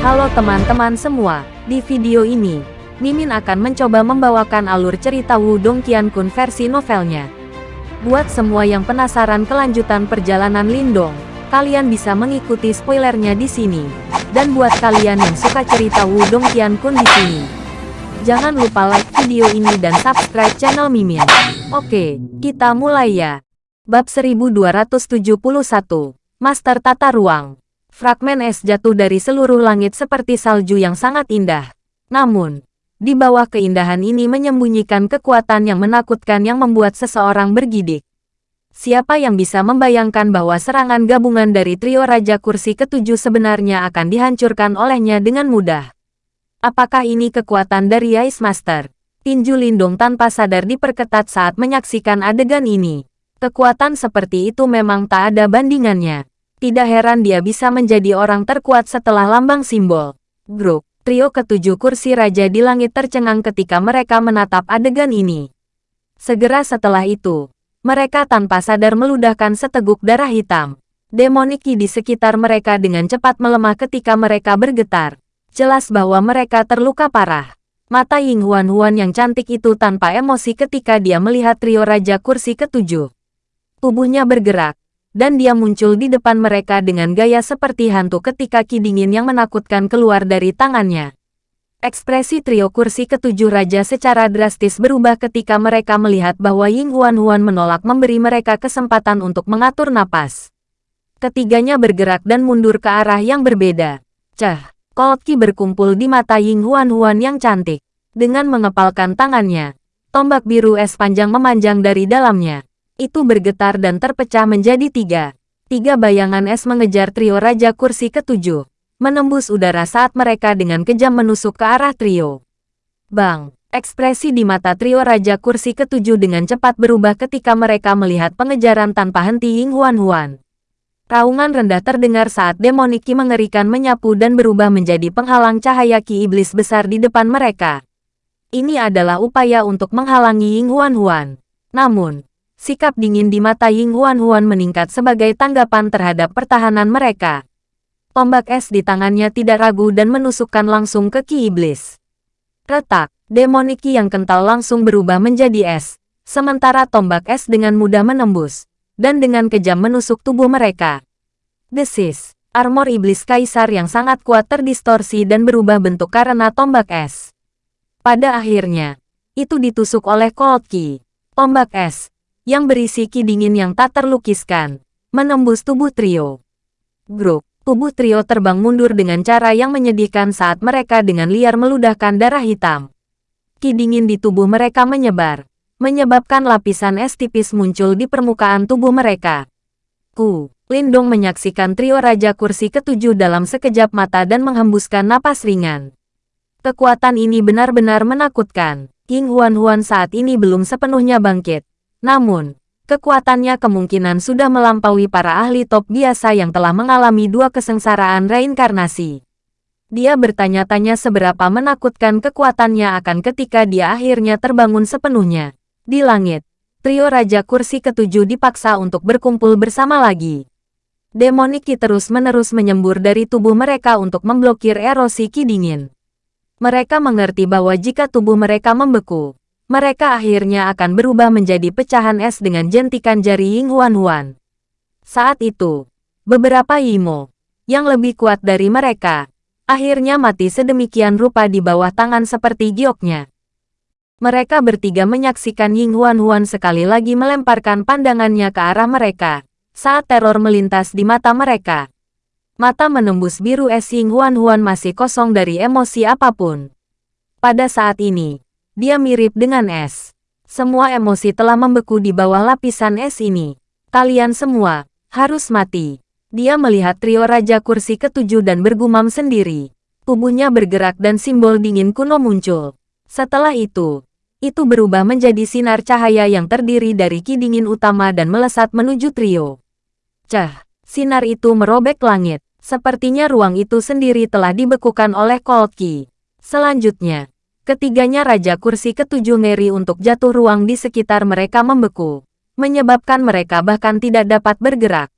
Halo teman-teman semua, di video ini, Mimin akan mencoba membawakan alur cerita Wudong Qiankun versi novelnya. Buat semua yang penasaran kelanjutan perjalanan Lindong, kalian bisa mengikuti spoilernya di sini. Dan buat kalian yang suka cerita Wudong Qiankun di sini, jangan lupa like video ini dan subscribe channel Mimin. Oke, kita mulai ya. Bab 1271, Master Tata Ruang. Fragmen es jatuh dari seluruh langit seperti salju yang sangat indah. Namun, di bawah keindahan ini menyembunyikan kekuatan yang menakutkan yang membuat seseorang bergidik. Siapa yang bisa membayangkan bahwa serangan gabungan dari trio Raja Kursi ketujuh sebenarnya akan dihancurkan olehnya dengan mudah? Apakah ini kekuatan dari Ice Master? Tinju Lindung tanpa sadar diperketat saat menyaksikan adegan ini. Kekuatan seperti itu memang tak ada bandingannya. Tidak heran dia bisa menjadi orang terkuat setelah lambang simbol. Grup, trio ketujuh kursi raja di langit tercengang ketika mereka menatap adegan ini. Segera setelah itu, mereka tanpa sadar meludahkan seteguk darah hitam. Demoniki di sekitar mereka dengan cepat melemah ketika mereka bergetar. Jelas bahwa mereka terluka parah. Mata Ying Huan Huan yang cantik itu tanpa emosi ketika dia melihat trio raja kursi ketujuh. Tubuhnya bergerak, dan dia muncul di depan mereka dengan gaya seperti hantu ketika ki dingin yang menakutkan keluar dari tangannya. Ekspresi trio kursi ketujuh raja secara drastis berubah ketika mereka melihat bahwa Ying Huan Huan menolak memberi mereka kesempatan untuk mengatur napas. Ketiganya bergerak dan mundur ke arah yang berbeda. Cah, Cold Ki berkumpul di mata Ying Huan Huan yang cantik. Dengan mengepalkan tangannya, tombak biru es panjang memanjang dari dalamnya itu bergetar dan terpecah menjadi tiga. Tiga bayangan es mengejar trio Raja Kursi ketujuh, menembus udara saat mereka dengan kejam menusuk ke arah trio. Bang! Ekspresi di mata trio Raja Kursi ketujuh dengan cepat berubah ketika mereka melihat pengejaran tanpa henti Ying Huan Huan. Raungan rendah terdengar saat demoniki mengerikan menyapu dan berubah menjadi penghalang cahaya ki iblis besar di depan mereka. Ini adalah upaya untuk menghalangi Ying Huan Huan. Namun, sikap dingin di mata Ying Huan Huan meningkat sebagai tanggapan terhadap pertahanan mereka. Tombak es di tangannya tidak ragu dan menusukkan langsung ke Ki Iblis. Retak, demoniki yang kental langsung berubah menjadi es, sementara tombak es dengan mudah menembus, dan dengan kejam menusuk tubuh mereka. Desis, armor iblis kaisar yang sangat kuat terdistorsi dan berubah bentuk karena tombak es. Pada akhirnya, itu ditusuk oleh Cold Ki. Tombak es, yang berisi ki dingin yang tak terlukiskan, menembus tubuh trio. Grup, tubuh trio terbang mundur dengan cara yang menyedihkan saat mereka dengan liar meludahkan darah hitam. Ki dingin di tubuh mereka menyebar, menyebabkan lapisan es tipis muncul di permukaan tubuh mereka. Ku, Lindong menyaksikan trio Raja Kursi ketujuh dalam sekejap mata dan menghembuskan napas ringan. Kekuatan ini benar-benar menakutkan. King Huan Huan saat ini belum sepenuhnya bangkit, namun, kekuatannya kemungkinan sudah melampaui para ahli top biasa yang telah mengalami dua kesengsaraan reinkarnasi. Dia bertanya-tanya seberapa menakutkan kekuatannya akan ketika dia akhirnya terbangun sepenuhnya. Di langit, trio Raja Kursi ketujuh dipaksa untuk berkumpul bersama lagi. Demoniki terus-menerus menyembur dari tubuh mereka untuk memblokir erosi ki dingin. Mereka mengerti bahwa jika tubuh mereka membeku, mereka akhirnya akan berubah menjadi pecahan es dengan jentikan jari Ying Huan Huan. Saat itu, beberapa Yimo, yang lebih kuat dari mereka, akhirnya mati sedemikian rupa di bawah tangan seperti gioknya. Mereka bertiga menyaksikan Ying Huan Huan sekali lagi melemparkan pandangannya ke arah mereka, saat teror melintas di mata mereka. Mata menembus biru es Ying Huan Huan masih kosong dari emosi apa pun. Pada saat ini, dia mirip dengan es. Semua emosi telah membeku di bawah lapisan es ini. Kalian semua harus mati. Dia melihat trio Raja Kursi ketujuh dan bergumam sendiri. Tubuhnya bergerak dan simbol dingin kuno muncul. Setelah itu, itu berubah menjadi sinar cahaya yang terdiri dari ki dingin utama dan melesat menuju trio. Cah, sinar itu merobek langit. Sepertinya ruang itu sendiri telah dibekukan oleh Cold Ki. Selanjutnya, Ketiganya Raja Kursi ketujuh ngeri untuk jatuh ruang di sekitar mereka membeku, menyebabkan mereka bahkan tidak dapat bergerak.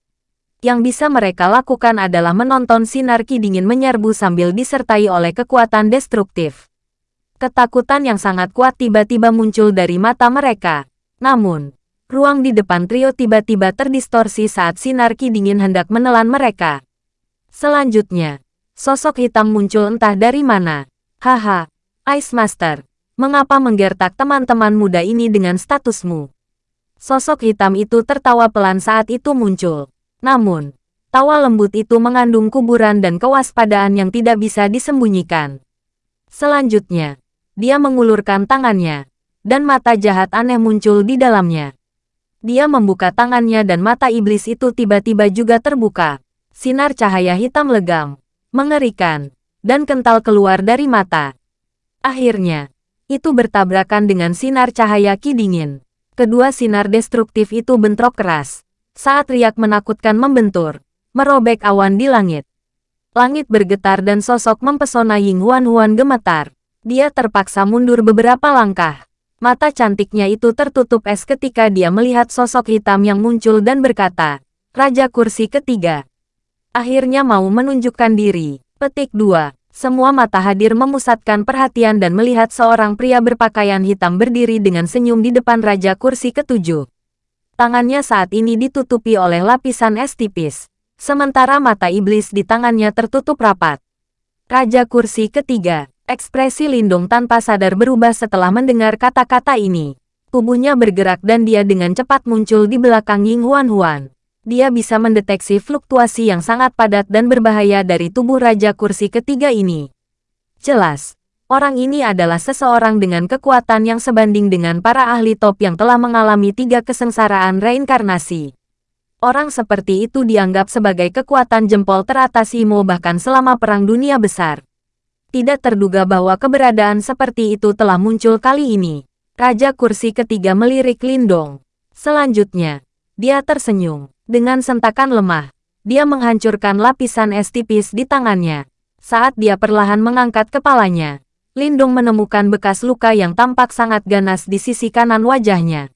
Yang bisa mereka lakukan adalah menonton sinar ki dingin menyerbu sambil disertai oleh kekuatan destruktif. Ketakutan yang sangat kuat tiba-tiba muncul dari mata mereka. Namun, ruang di depan trio tiba-tiba terdistorsi saat sinar ki dingin hendak menelan mereka. Selanjutnya, sosok hitam muncul entah dari mana. Haha, Ice Master, mengapa menggertak teman-teman muda ini dengan statusmu? Sosok hitam itu tertawa pelan saat itu muncul. Namun, tawa lembut itu mengandung kuburan dan kewaspadaan yang tidak bisa disembunyikan. Selanjutnya, dia mengulurkan tangannya, dan mata jahat aneh muncul di dalamnya. Dia membuka tangannya dan mata iblis itu tiba-tiba juga terbuka. Sinar cahaya hitam legam, mengerikan, dan kental keluar dari mata. Akhirnya, itu bertabrakan dengan sinar cahaya ki dingin. Kedua sinar destruktif itu bentrok keras. Saat riak menakutkan membentur, merobek awan di langit. Langit bergetar dan sosok mempesona Ying Huan Huan gemetar. Dia terpaksa mundur beberapa langkah. Mata cantiknya itu tertutup es ketika dia melihat sosok hitam yang muncul dan berkata, Raja kursi ketiga. Akhirnya mau menunjukkan diri. Petik 2. Semua mata hadir memusatkan perhatian dan melihat seorang pria berpakaian hitam berdiri dengan senyum di depan Raja Kursi ketujuh. Tangannya saat ini ditutupi oleh lapisan es tipis, sementara mata iblis di tangannya tertutup rapat. Raja Kursi ketiga, ekspresi Lindung tanpa sadar berubah setelah mendengar kata-kata ini. Tubuhnya bergerak dan dia dengan cepat muncul di belakang Ying Huan Huan dia bisa mendeteksi fluktuasi yang sangat padat dan berbahaya dari tubuh Raja Kursi ketiga ini. Jelas, orang ini adalah seseorang dengan kekuatan yang sebanding dengan para ahli top yang telah mengalami tiga kesengsaraan reinkarnasi. Orang seperti itu dianggap sebagai kekuatan jempol teratas Imo bahkan selama Perang Dunia Besar. Tidak terduga bahwa keberadaan seperti itu telah muncul kali ini. Raja Kursi ketiga melirik Lindong. Selanjutnya, dia tersenyum. Dengan sentakan lemah, dia menghancurkan lapisan es tipis di tangannya. Saat dia perlahan mengangkat kepalanya, Lindung menemukan bekas luka yang tampak sangat ganas di sisi kanan wajahnya.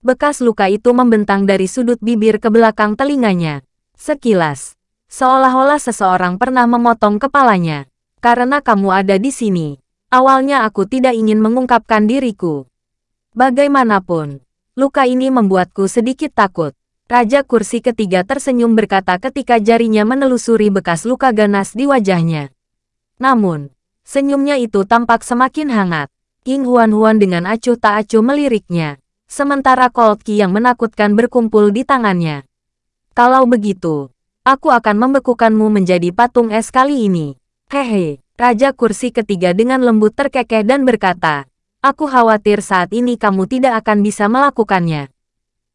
Bekas luka itu membentang dari sudut bibir ke belakang telinganya. Sekilas, seolah-olah seseorang pernah memotong kepalanya. Karena kamu ada di sini, awalnya aku tidak ingin mengungkapkan diriku. Bagaimanapun, luka ini membuatku sedikit takut. Raja kursi ketiga tersenyum berkata ketika jarinya menelusuri bekas luka ganas di wajahnya. Namun, senyumnya itu tampak semakin hangat. King Huan-Huan dengan acuh tak acuh meliriknya. Sementara Cold Ki yang menakutkan berkumpul di tangannya. Kalau begitu, aku akan membekukanmu menjadi patung es kali ini. Hehe, Raja kursi ketiga dengan lembut terkekeh dan berkata, Aku khawatir saat ini kamu tidak akan bisa melakukannya.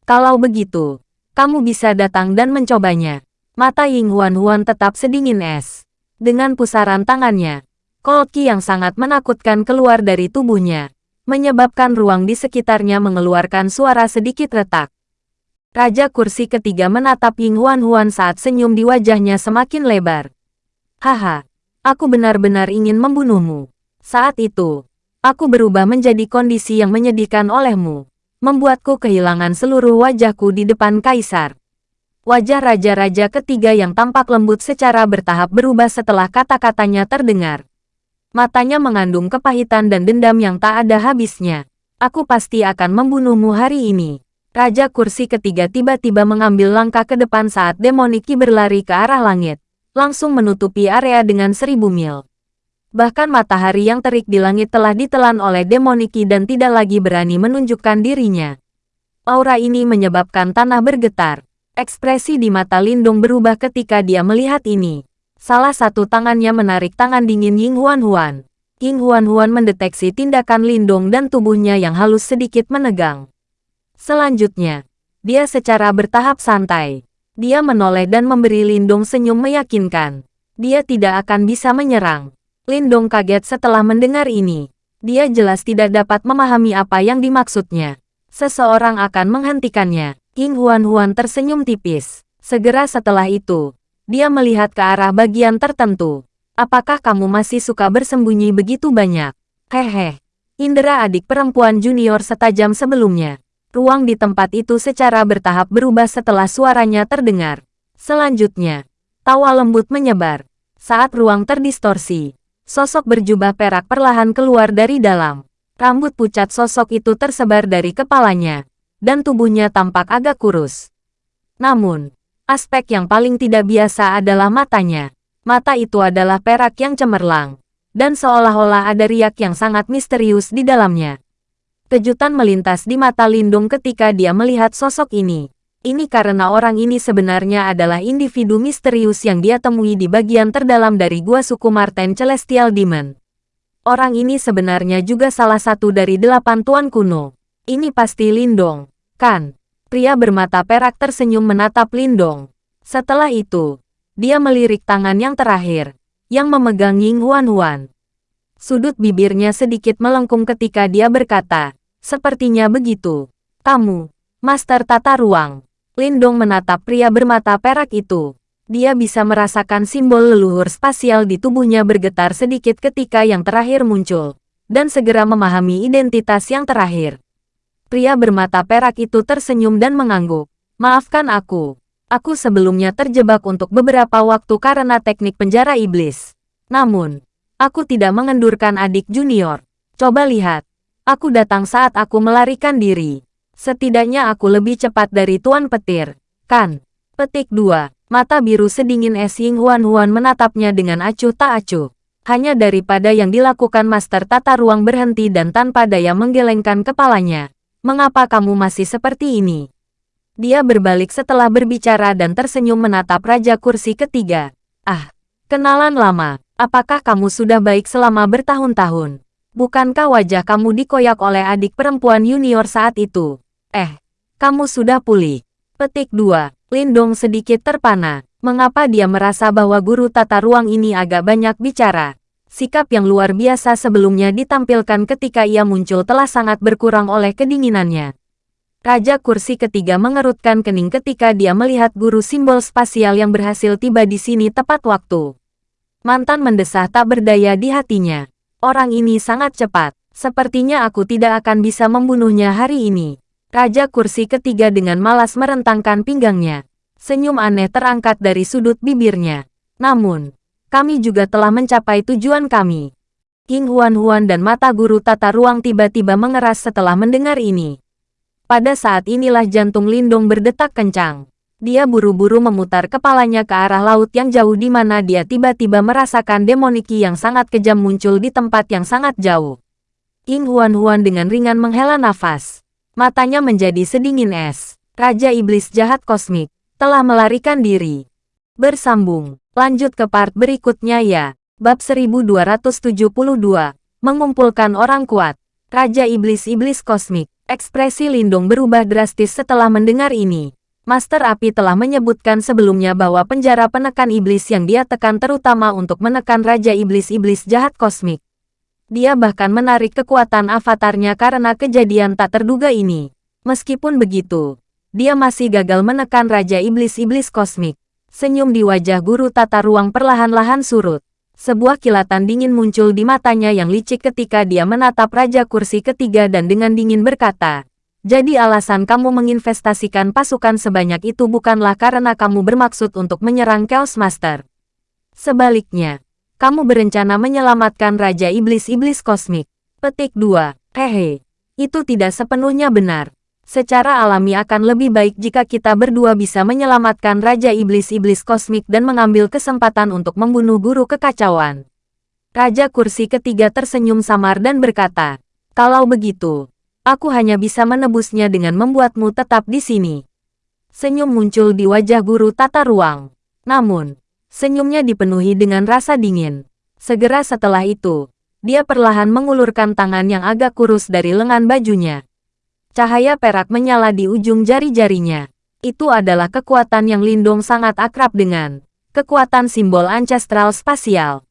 Kalau begitu, kamu bisa datang dan mencobanya. Mata Ying Huan Huan tetap sedingin es. Dengan pusaran tangannya, Kolki yang sangat menakutkan keluar dari tubuhnya, menyebabkan ruang di sekitarnya mengeluarkan suara sedikit retak. Raja kursi ketiga menatap Ying Huan Huan saat senyum di wajahnya semakin lebar. Haha, aku benar-benar ingin membunuhmu. Saat itu, aku berubah menjadi kondisi yang menyedihkan olehmu membuatku kehilangan seluruh wajahku di depan kaisar. Wajah raja-raja ketiga yang tampak lembut secara bertahap berubah setelah kata-katanya terdengar. Matanya mengandung kepahitan dan dendam yang tak ada habisnya. Aku pasti akan membunuhmu hari ini. Raja kursi ketiga tiba-tiba mengambil langkah ke depan saat Demoniki berlari ke arah langit, langsung menutupi area dengan seribu mil. Bahkan matahari yang terik di langit telah ditelan oleh Demoniki dan tidak lagi berani menunjukkan dirinya. Aura ini menyebabkan tanah bergetar. Ekspresi di mata Lindung berubah ketika dia melihat ini. Salah satu tangannya menarik tangan dingin Ying Huan Huan. Ying Huan Huan mendeteksi tindakan Lindung dan tubuhnya yang halus sedikit menegang. Selanjutnya, dia secara bertahap santai. Dia menoleh dan memberi Lindung senyum meyakinkan. Dia tidak akan bisa menyerang. Lindong kaget setelah mendengar ini. Dia jelas tidak dapat memahami apa yang dimaksudnya. Seseorang akan menghentikannya. King Huan-Huan tersenyum tipis. Segera setelah itu, dia melihat ke arah bagian tertentu. Apakah kamu masih suka bersembunyi begitu banyak? Hehe. Indra adik perempuan junior setajam sebelumnya. Ruang di tempat itu secara bertahap berubah setelah suaranya terdengar. Selanjutnya, tawa lembut menyebar. Saat ruang terdistorsi, sosok berjubah perak perlahan keluar dari dalam. Rambut pucat sosok itu tersebar dari kepalanya, dan tubuhnya tampak agak kurus. Namun, aspek yang paling tidak biasa adalah matanya. Mata itu adalah perak yang cemerlang, dan seolah-olah ada riak yang sangat misterius di dalamnya. Kejutan melintas di mata Lindung ketika dia melihat sosok ini. Ini karena orang ini sebenarnya adalah individu misterius yang dia temui di bagian terdalam dari gua suku Marten Celestial Demon. Orang ini sebenarnya juga salah satu dari delapan tuan kuno. Ini pasti Lindong, kan? Pria bermata perak tersenyum menatap Lindong. Setelah itu, dia melirik tangan yang terakhir, yang memegang Ying Huan Huan. Sudut bibirnya sedikit melengkung ketika dia berkata, sepertinya begitu. Kamu, Master Tata Ruang. Lindong menatap pria bermata perak itu. Dia bisa merasakan simbol leluhur spasial di tubuhnya bergetar sedikit ketika yang terakhir muncul, dan segera memahami identitas yang terakhir. Pria bermata perak itu tersenyum dan mengangguk. Maafkan aku. Aku sebelumnya terjebak untuk beberapa waktu karena teknik penjara iblis. Namun, aku tidak mengendurkan adik junior. Coba lihat. Aku datang saat aku melarikan diri. Setidaknya aku lebih cepat dari Tuan Petir, kan? Petik 2. Mata biru sedingin es Ying Huan Huan menatapnya dengan acuh tak acuh. Hanya daripada yang dilakukan Master Tata Ruang berhenti dan tanpa daya menggelengkan kepalanya. Mengapa kamu masih seperti ini? Dia berbalik setelah berbicara dan tersenyum menatap Raja Kursi ketiga. Ah, kenalan lama. Apakah kamu sudah baik selama bertahun-tahun? Bukankah wajah kamu dikoyak oleh adik perempuan junior saat itu? Eh, kamu sudah pulih. Petik 2. Lindong sedikit terpana. Mengapa dia merasa bahwa guru tata ruang ini agak banyak bicara? Sikap yang luar biasa sebelumnya ditampilkan ketika ia muncul telah sangat berkurang oleh kedinginannya. Raja kursi ketiga mengerutkan kening ketika dia melihat guru simbol spasial yang berhasil tiba di sini tepat waktu. Mantan mendesah tak berdaya di hatinya. Orang ini sangat cepat. Sepertinya aku tidak akan bisa membunuhnya hari ini. Raja kursi ketiga dengan malas merentangkan pinggangnya. Senyum aneh terangkat dari sudut bibirnya. Namun, kami juga telah mencapai tujuan kami. King Huan Huan dan mata guru tata ruang tiba-tiba mengeras setelah mendengar ini. Pada saat inilah jantung Lindong berdetak kencang. Dia buru-buru memutar kepalanya ke arah laut yang jauh di mana dia tiba-tiba merasakan demoniki yang sangat kejam muncul di tempat yang sangat jauh. King Huan-Huan dengan ringan menghela nafas. Matanya menjadi sedingin es. Raja Iblis Jahat Kosmik telah melarikan diri. Bersambung. Lanjut ke part berikutnya ya. Bab 1272. Mengumpulkan orang kuat. Raja Iblis-Iblis Kosmik. Ekspresi Lindung berubah drastis setelah mendengar ini. Master Api telah menyebutkan sebelumnya bahwa penjara penekan iblis yang dia tekan terutama untuk menekan Raja Iblis-Iblis jahat kosmik. Dia bahkan menarik kekuatan avatarnya karena kejadian tak terduga ini. Meskipun begitu, dia masih gagal menekan Raja Iblis-Iblis kosmik. Senyum di wajah guru tata ruang perlahan-lahan surut. Sebuah kilatan dingin muncul di matanya yang licik ketika dia menatap Raja Kursi ketiga dan dengan dingin berkata, jadi alasan kamu menginvestasikan pasukan sebanyak itu bukanlah karena kamu bermaksud untuk menyerang Chaos Master. Sebaliknya, kamu berencana menyelamatkan Raja Iblis-Iblis Kosmik. Petik 2. Hehe. Itu tidak sepenuhnya benar. Secara alami akan lebih baik jika kita berdua bisa menyelamatkan Raja Iblis-Iblis Kosmik dan mengambil kesempatan untuk membunuh guru kekacauan. Raja kursi ketiga tersenyum samar dan berkata, kalau begitu, Aku hanya bisa menebusnya dengan membuatmu tetap di sini. Senyum muncul di wajah guru tata ruang. Namun, senyumnya dipenuhi dengan rasa dingin. Segera setelah itu, dia perlahan mengulurkan tangan yang agak kurus dari lengan bajunya. Cahaya perak menyala di ujung jari-jarinya. Itu adalah kekuatan yang Lindong sangat akrab dengan. Kekuatan simbol ancestral spasial.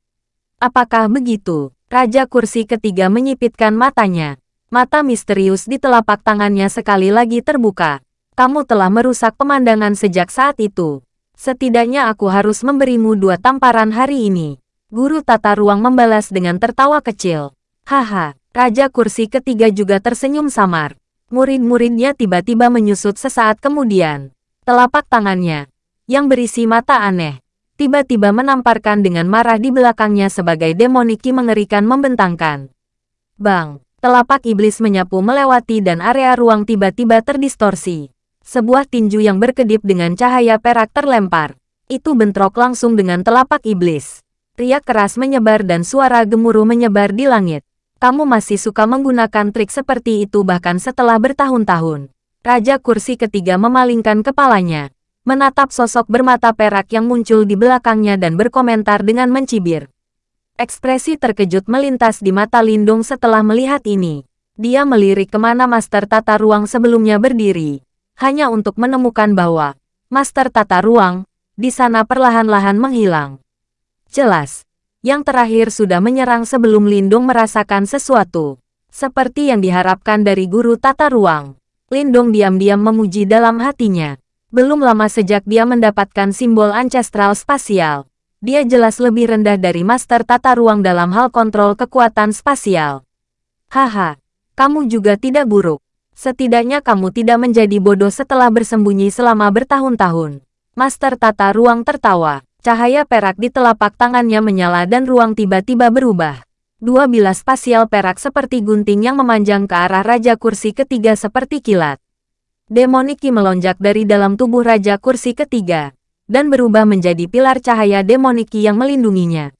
Apakah begitu? Raja kursi ketiga menyipitkan matanya. Mata misterius di telapak tangannya sekali lagi terbuka. Kamu telah merusak pemandangan sejak saat itu. Setidaknya aku harus memberimu dua tamparan hari ini. Guru tata ruang membalas dengan tertawa kecil. Haha, Raja kursi ketiga juga tersenyum samar. Murid-muridnya tiba-tiba menyusut sesaat kemudian. Telapak tangannya, yang berisi mata aneh, tiba-tiba menamparkan dengan marah di belakangnya sebagai demoniki mengerikan membentangkan. Bang! Telapak iblis menyapu melewati dan area ruang tiba-tiba terdistorsi. Sebuah tinju yang berkedip dengan cahaya perak terlempar. Itu bentrok langsung dengan telapak iblis. Riak keras menyebar dan suara gemuruh menyebar di langit. Kamu masih suka menggunakan trik seperti itu bahkan setelah bertahun-tahun. Raja kursi ketiga memalingkan kepalanya. Menatap sosok bermata perak yang muncul di belakangnya dan berkomentar dengan mencibir. Ekspresi terkejut melintas di mata Lindung setelah melihat ini. Dia melirik ke mana Master Tata Ruang sebelumnya berdiri, hanya untuk menemukan bahwa Master Tata Ruang di sana perlahan-lahan menghilang. Jelas, yang terakhir sudah menyerang sebelum Lindung merasakan sesuatu. Seperti yang diharapkan dari guru tata ruang. Lindung diam-diam memuji dalam hatinya. Belum lama sejak dia mendapatkan simbol ancestral spasial, dia jelas lebih rendah dari master tata ruang dalam hal kontrol kekuatan spasial. Haha, kamu juga tidak buruk. Setidaknya kamu tidak menjadi bodoh setelah bersembunyi selama bertahun-tahun. Master tata ruang tertawa. Cahaya perak di telapak tangannya menyala dan ruang tiba-tiba berubah. Dua bilas spasial perak seperti gunting yang memanjang ke arah Raja Kursi ketiga seperti kilat. Demoniki melonjak dari dalam tubuh Raja Kursi ketiga dan berubah menjadi pilar cahaya demoniki yang melindunginya.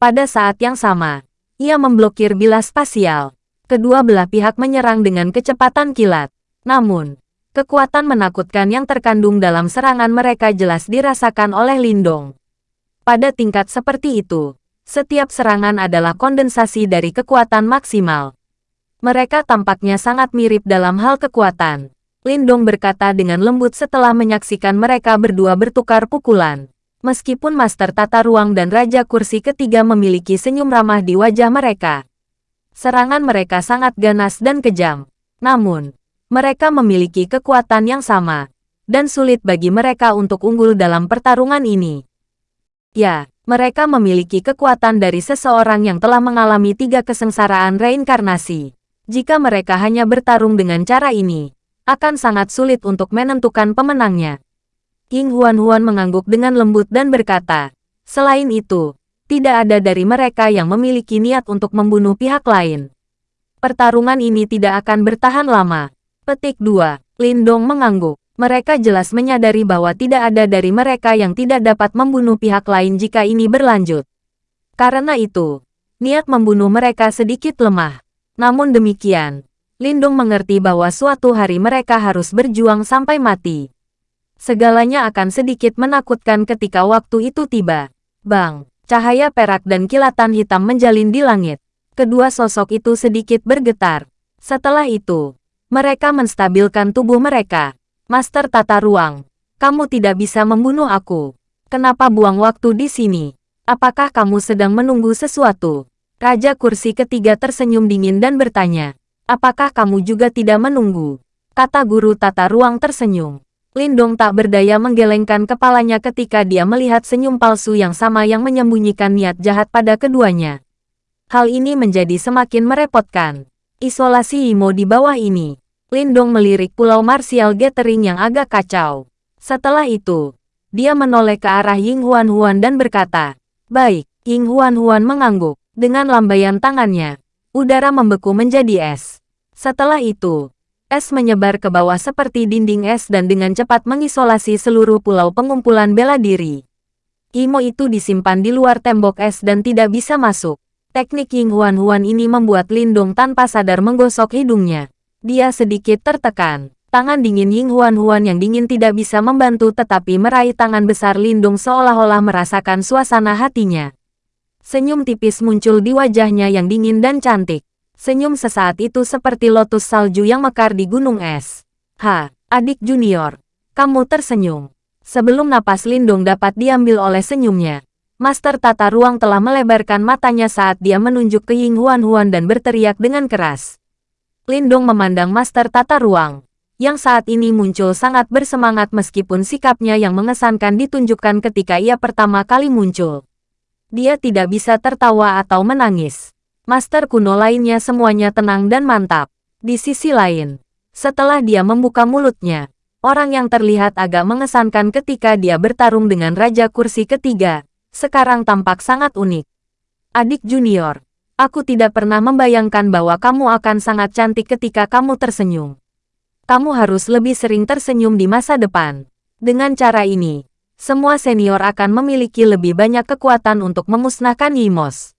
Pada saat yang sama, ia memblokir bilas spasial. Kedua belah pihak menyerang dengan kecepatan kilat. Namun, kekuatan menakutkan yang terkandung dalam serangan mereka jelas dirasakan oleh Lindong. Pada tingkat seperti itu, setiap serangan adalah kondensasi dari kekuatan maksimal. Mereka tampaknya sangat mirip dalam hal kekuatan. Lindong berkata dengan lembut setelah menyaksikan mereka berdua bertukar pukulan. Meskipun Master Tata Ruang dan Raja Kursi ketiga memiliki senyum ramah di wajah mereka. Serangan mereka sangat ganas dan kejam. Namun, mereka memiliki kekuatan yang sama, dan sulit bagi mereka untuk unggul dalam pertarungan ini. Ya, mereka memiliki kekuatan dari seseorang yang telah mengalami tiga kesengsaraan reinkarnasi. Jika mereka hanya bertarung dengan cara ini, akan sangat sulit untuk menentukan pemenangnya. King Huan-Huan mengangguk dengan lembut dan berkata, selain itu, tidak ada dari mereka yang memiliki niat untuk membunuh pihak lain. Pertarungan ini tidak akan bertahan lama. Petik 2. Lindong mengangguk. Mereka jelas menyadari bahwa tidak ada dari mereka yang tidak dapat membunuh pihak lain jika ini berlanjut. Karena itu, niat membunuh mereka sedikit lemah. Namun demikian, Lindung mengerti bahwa suatu hari mereka harus berjuang sampai mati. Segalanya akan sedikit menakutkan ketika waktu itu tiba. Bang, cahaya perak dan kilatan hitam menjalin di langit. Kedua sosok itu sedikit bergetar. Setelah itu, mereka menstabilkan tubuh mereka. Master Tata Ruang, kamu tidak bisa membunuh aku. Kenapa buang waktu di sini? Apakah kamu sedang menunggu sesuatu? Raja kursi ketiga tersenyum dingin dan bertanya. Apakah kamu juga tidak menunggu? Kata guru tata ruang tersenyum. Lindong tak berdaya menggelengkan kepalanya ketika dia melihat senyum palsu yang sama yang menyembunyikan niat jahat pada keduanya. Hal ini menjadi semakin merepotkan. Isolasi Imo di bawah ini. Lindong melirik pulau Martial Gathering yang agak kacau. Setelah itu, dia menoleh ke arah Ying Huan Huan dan berkata, Baik, Ying Huan Huan mengangguk. Dengan lambaian tangannya, udara membeku menjadi es. Setelah itu, es menyebar ke bawah seperti dinding es dan dengan cepat mengisolasi seluruh pulau pengumpulan bela diri. Imo itu disimpan di luar tembok es dan tidak bisa masuk. Teknik Ying Huan Huan ini membuat Lindung tanpa sadar menggosok hidungnya. Dia sedikit tertekan. Tangan dingin Ying Huan Huan yang dingin tidak bisa membantu tetapi meraih tangan besar Lindung seolah-olah merasakan suasana hatinya. Senyum tipis muncul di wajahnya yang dingin dan cantik. Senyum sesaat itu seperti lotus salju yang mekar di gunung es. Ha, adik junior, kamu tersenyum. Sebelum napas Lindung dapat diambil oleh senyumnya, Master Tata Ruang telah melebarkan matanya saat dia menunjuk ke Ying Huan Huan dan berteriak dengan keras. Lindung memandang Master Tata Ruang, yang saat ini muncul sangat bersemangat meskipun sikapnya yang mengesankan ditunjukkan ketika ia pertama kali muncul. Dia tidak bisa tertawa atau menangis. Master kuno lainnya semuanya tenang dan mantap. Di sisi lain, setelah dia membuka mulutnya, Orang yang terlihat agak mengesankan ketika dia bertarung dengan Raja Kursi ketiga, sekarang tampak sangat unik. Adik junior, aku tidak pernah membayangkan bahwa kamu akan sangat cantik ketika kamu tersenyum. Kamu harus lebih sering tersenyum di masa depan. Dengan cara ini, semua senior akan memiliki lebih banyak kekuatan untuk memusnahkan Yimos.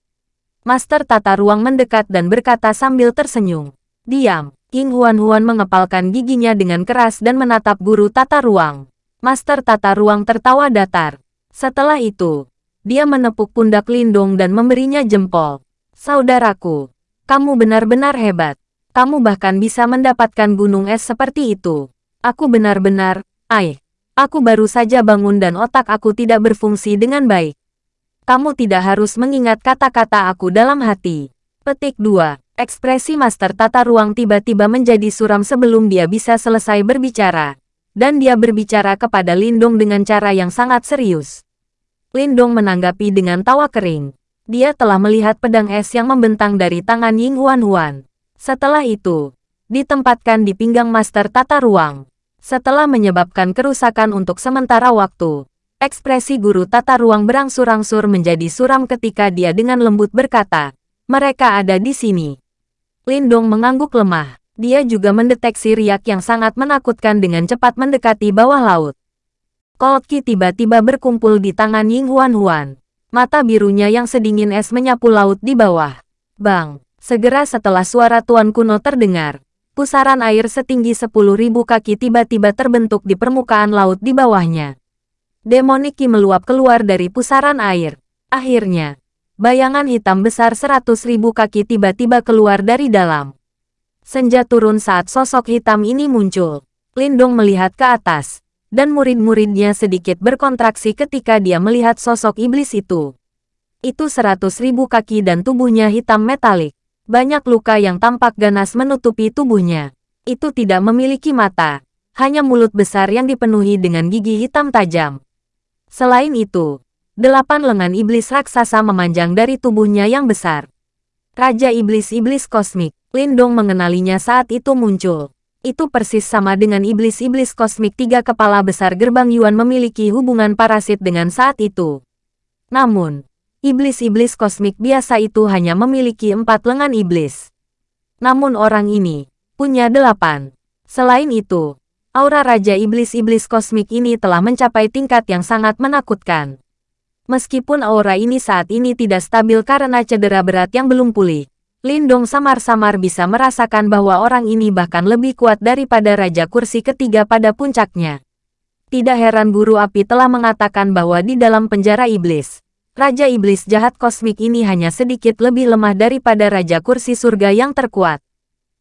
Master tata ruang mendekat dan berkata sambil tersenyum. Diam. King Huan-Huan mengepalkan giginya dengan keras dan menatap guru tata ruang. Master tata ruang tertawa datar. Setelah itu, dia menepuk pundak Lindong dan memberinya jempol. Saudaraku, kamu benar-benar hebat. Kamu bahkan bisa mendapatkan gunung es seperti itu. Aku benar-benar, ay, aku baru saja bangun dan otak aku tidak berfungsi dengan baik. Kamu tidak harus mengingat kata-kata aku dalam hati. Petik 2. Ekspresi Master Tata Ruang tiba-tiba menjadi suram sebelum dia bisa selesai berbicara. Dan dia berbicara kepada Lindong dengan cara yang sangat serius. Lindong menanggapi dengan tawa kering. Dia telah melihat pedang es yang membentang dari tangan Ying Huan Huan. Setelah itu, ditempatkan di pinggang Master Tata Ruang. Setelah menyebabkan kerusakan untuk sementara waktu, ekspresi guru tata ruang berangsur-angsur menjadi suram ketika dia dengan lembut berkata, mereka ada di sini. Lindong mengangguk lemah. Dia juga mendeteksi riak yang sangat menakutkan dengan cepat mendekati bawah laut. Kolki tiba-tiba berkumpul di tangan Ying Huan Huan. Mata birunya yang sedingin es menyapu laut di bawah. Bang! Segera setelah suara tuan kuno terdengar, pusaran air setinggi 10.000 kaki tiba-tiba terbentuk di permukaan laut di bawahnya. Demoniki meluap keluar dari pusaran air. Akhirnya, Bayangan hitam besar seratus ribu kaki tiba-tiba keluar dari dalam. Senja turun saat sosok hitam ini muncul. Lindong melihat ke atas, dan murid-muridnya sedikit berkontraksi ketika dia melihat sosok iblis itu. Itu seratus ribu kaki dan tubuhnya hitam metalik. Banyak luka yang tampak ganas menutupi tubuhnya. Itu tidak memiliki mata, hanya mulut besar yang dipenuhi dengan gigi hitam tajam. Selain itu, Delapan lengan iblis raksasa memanjang dari tubuhnya yang besar. Raja Iblis-Iblis Kosmik, Lindong mengenalinya saat itu muncul. Itu persis sama dengan iblis-iblis kosmik tiga kepala besar gerbang Yuan memiliki hubungan parasit dengan saat itu. Namun, iblis-iblis kosmik biasa itu hanya memiliki empat lengan iblis. Namun orang ini, punya delapan. Selain itu, aura Raja Iblis-Iblis Kosmik ini telah mencapai tingkat yang sangat menakutkan. Meskipun aura ini saat ini tidak stabil karena cedera berat yang belum pulih, Lindong samar-samar bisa merasakan bahwa orang ini bahkan lebih kuat daripada Raja Kursi ketiga pada puncaknya. Tidak heran Guru Api telah mengatakan bahwa di dalam penjara iblis, Raja Iblis jahat kosmik ini hanya sedikit lebih lemah daripada Raja Kursi surga yang terkuat.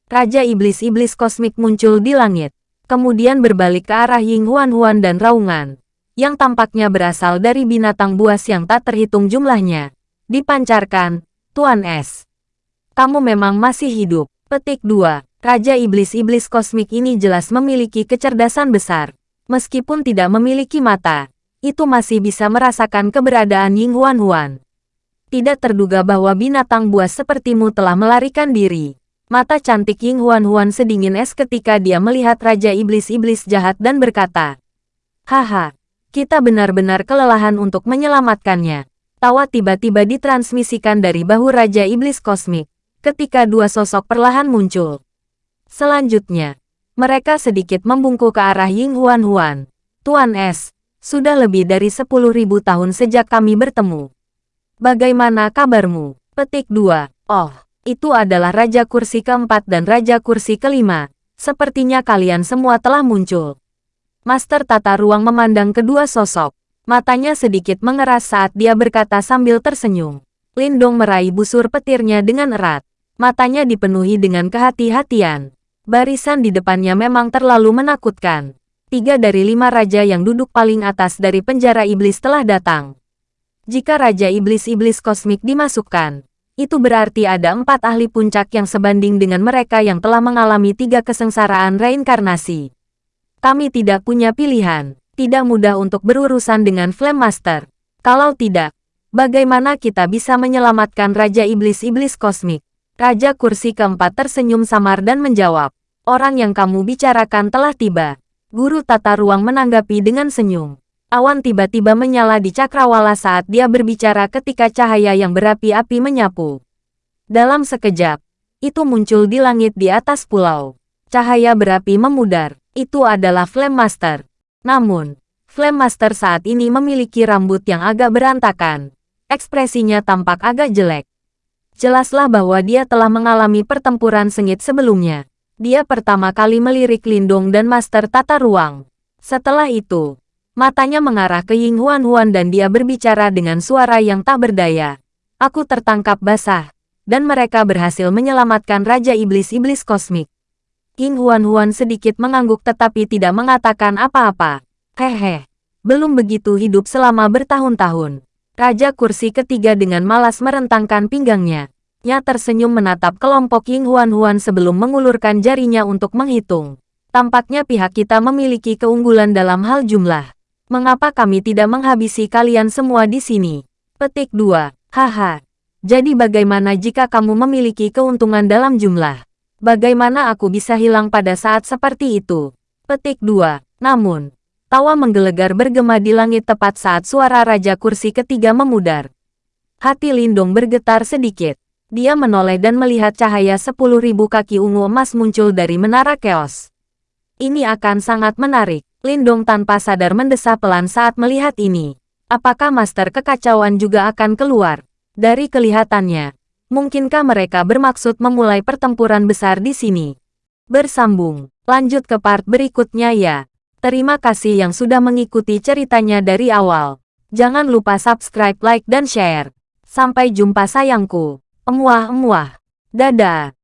Raja Iblis-Iblis kosmik muncul di langit, kemudian berbalik ke arah Ying Huan Huan dan Raungan yang tampaknya berasal dari binatang buas yang tak terhitung jumlahnya. Dipancarkan, Tuan S. Kamu memang masih hidup. Petik 2. Raja Iblis-Iblis Kosmik ini jelas memiliki kecerdasan besar. Meskipun tidak memiliki mata, itu masih bisa merasakan keberadaan Ying Huan Huan. Tidak terduga bahwa binatang buas sepertimu telah melarikan diri. Mata cantik Ying Huan Huan sedingin es ketika dia melihat Raja Iblis-Iblis jahat dan berkata, Haha, kita benar-benar kelelahan untuk menyelamatkannya. Tawa tiba-tiba ditransmisikan dari bahu Raja Iblis Kosmik, ketika dua sosok perlahan muncul. Selanjutnya, mereka sedikit membungkuk ke arah Ying Huan Huan. Tuan S, sudah lebih dari 10.000 tahun sejak kami bertemu. Bagaimana kabarmu? Petik 2. Oh, itu adalah Raja Kursi keempat dan Raja Kursi kelima. Sepertinya kalian semua telah muncul. Master Tata Ruang memandang kedua sosok. Matanya sedikit mengeras saat dia berkata sambil tersenyum. Lindong meraih busur petirnya dengan erat. Matanya dipenuhi dengan kehati-hatian. Barisan di depannya memang terlalu menakutkan. Tiga dari lima raja yang duduk paling atas dari penjara iblis telah datang. Jika Raja Iblis-Iblis Kosmik dimasukkan, itu berarti ada empat ahli puncak yang sebanding dengan mereka yang telah mengalami tiga kesengsaraan reinkarnasi. Kami tidak punya pilihan. Tidak mudah untuk berurusan dengan Flame Master. Kalau tidak, bagaimana kita bisa menyelamatkan Raja Iblis-Iblis Kosmik? Raja kursi keempat tersenyum samar dan menjawab, orang yang kamu bicarakan telah tiba. Guru tata ruang menanggapi dengan senyum. Awan tiba-tiba menyala di cakrawala saat dia berbicara ketika cahaya yang berapi-api menyapu. Dalam sekejap, itu muncul di langit di atas pulau. Cahaya berapi memudar. Itu adalah Flame Master. Namun, Flame Master saat ini memiliki rambut yang agak berantakan. Ekspresinya tampak agak jelek. Jelaslah bahwa dia telah mengalami pertempuran sengit sebelumnya dia pertama kali melirik Lindong dan Master Tata Ruang. Setelah itu, matanya mengarah ke Ying Huan Huan dan dia berbicara dengan suara yang tak berdaya. Aku tertangkap basah, dan mereka berhasil menyelamatkan Raja Iblis-Iblis Kosmik. Ying Huan Huan sedikit mengangguk tetapi tidak mengatakan apa-apa. Hehe, belum begitu hidup selama bertahun-tahun. Raja kursi ketiga dengan malas merentangkan pinggangnya. Nya tersenyum menatap kelompok Ying Huan Huan sebelum mengulurkan jarinya untuk menghitung. Tampaknya pihak kita memiliki keunggulan dalam hal jumlah. Mengapa kami tidak menghabisi kalian semua di sini? Petik 2. Haha. Jadi bagaimana jika kamu memiliki keuntungan dalam jumlah? Bagaimana aku bisa hilang pada saat seperti itu? Petik 2. Namun, tawa menggelegar bergema di langit tepat saat suara Raja Kursi ketiga memudar. Hati Lindong bergetar sedikit. Dia menoleh dan melihat cahaya sepuluh ribu kaki ungu emas muncul dari menara keos. Ini akan sangat menarik. Lindong tanpa sadar mendesah pelan saat melihat ini. Apakah Master Kekacauan juga akan keluar? Dari kelihatannya, mungkinkah mereka bermaksud memulai pertempuran besar di sini? Bersambung, lanjut ke part berikutnya ya. Terima kasih yang sudah mengikuti ceritanya dari awal. Jangan lupa subscribe, like, dan share. Sampai jumpa sayangku. Emuah-emuah. Dadah.